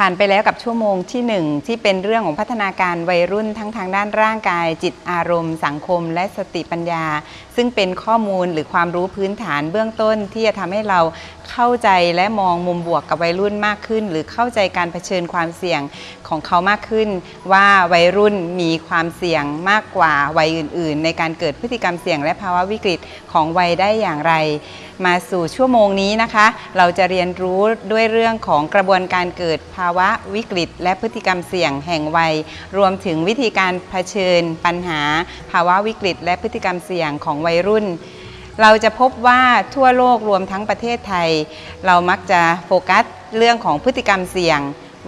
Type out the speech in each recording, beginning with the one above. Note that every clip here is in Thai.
ผ่านไปแล้วกับชั่วโมงที่หนึ่งที่เป็นเรื่องของพัฒนาการวัยรุ่นทั้งทางด้านร่างกาย จิตอารมณ์ สังคม และสติปัญญา ซึ่งเป็นข้อมูลหรือความรู้พื้นฐานเบื้องต้น ที่จะทำให้เราเข้าใจและมองมุมบวกกับวัยรุ่นมากขึ้น หรือเข้าใจการเผชิญความเสี่ยงของเขามากขึ้น ว่าวัยรุ่นมีความเสี่ยงมากกว่าวัยอื่น ๆ ในการเกิดพฤติกรรมเสี่ยงและภาวะวิกฤตของวัยได้อย่างไร มาสู่ชั่วโมงนี้นะคะ เราจะเรียนรู้ด้วยเรื่องของกระบวนการเกิดภาวะวิกฤต และพฤติกรรมเสี่ยงแห่งวัย รวมถึงวิธีการเผชิญ ปัญหา ภาวะวิกฤต และพฤติกรรมเสี่ยงของวัยรุ่นเราจะพบว่าทั่วโลกรวมทั้งประเทศไทย เรามักจะโฟกัสเรื่องของพฤติกรรมเสี่ยง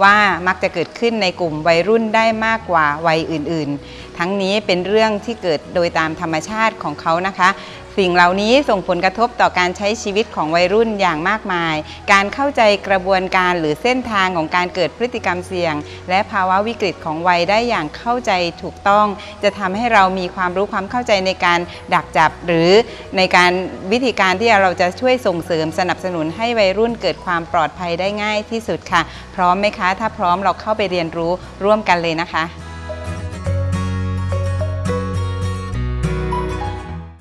ว่ามักจะเกิดขึ้นในกลุ่มวัยรุ่นได้มากกว่าวัยอื่นๆ ทั้งนี้เป็นเรื่องที่เกิดโดยตามธรรมชาติของเขานะคะสิ่งเหล่านี้ส่งผลกระทบต่อการใช้ชีวิตของวัยรุ่นอย่างมากมาย การเข้าใจกระบวนการหรือเส้นทางของการเกิดพฤติกรรมเสี่ยง และภาวะวิกฤตของวัยได้อย่างเข้าใจถูกต้อง จะทำให้เรามีความรู้ความเข้าใจในการดักจับ หรือในการวิธีการที่เราจะช่วยส่งเสริมสนับสนุนให้วัยรุ่นเกิดความปลอดภัยได้ง่ายที่สุดค่ะ พร้อมไหมคะ ถ้าพร้อมเราเข้าไปเรียนรู้ร่วมกันเลยนะคะ